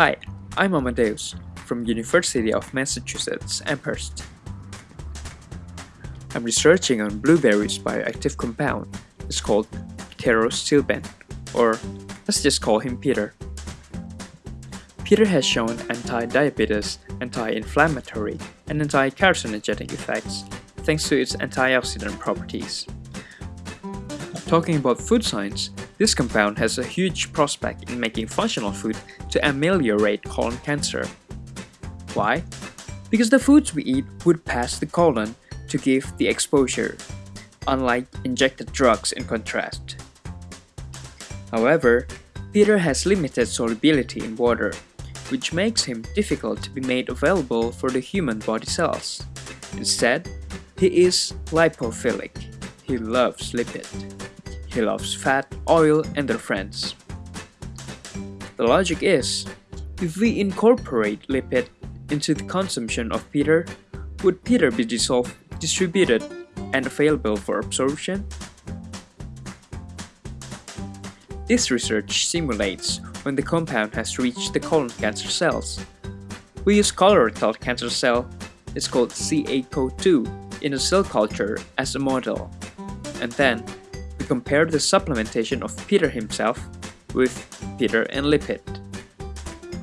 Hi, I'm Amadeus from University of Massachusetts Amherst. I'm researching on blueberries bioactive compound. It's called pterostilbene, or let's just call him Peter. Peter has shown anti-diabetes, anti-inflammatory, and anti-carcinogenic effects thanks to its antioxidant properties. Talking about food science, this compound has a huge prospect in making functional food to ameliorate colon cancer. Why? Because the foods we eat would pass the colon to give the exposure, unlike injected drugs in contrast. However, Peter has limited solubility in water, which makes him difficult to be made available for the human body cells. Instead, he is lipophilic. He loves lipid. He loves fat, oil, and their friends. The logic is, if we incorporate lipid into the consumption of Peter, would Peter be dissolved, distributed, and available for absorption? This research simulates when the compound has reached the colon cancer cells. We use colorectal cancer cell, it's called Caco-2, in a cell culture as a model. And then, compare the supplementation of Peter himself with Peter and lipid.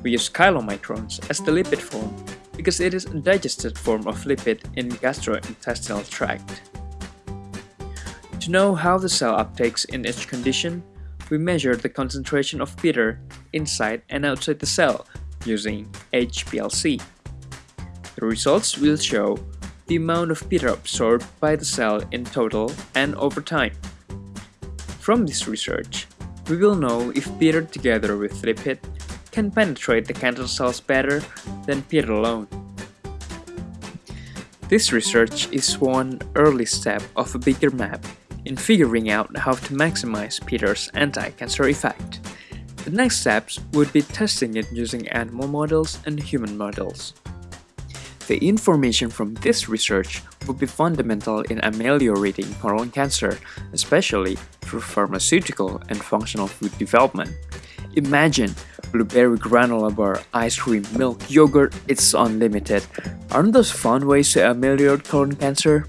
We use chylomicrons as the lipid form because it is a digested form of lipid in gastrointestinal tract. To know how the cell uptakes in each condition, we measure the concentration of Peter inside and outside the cell using HPLC. The results will show the amount of Peter absorbed by the cell in total and over time. From this research, we will know if Peter together with lipid can penetrate the cancer cells better than Peter alone. This research is one early step of a bigger map in figuring out how to maximize Peter's anti-cancer effect. The next steps would be testing it using animal models and human models. The information from this research would be fundamental in ameliorating colon cancer, especially through pharmaceutical and functional food development. Imagine blueberry granola bar, ice cream, milk, yogurt, it's unlimited. Aren't those fun ways to ameliorate colon cancer?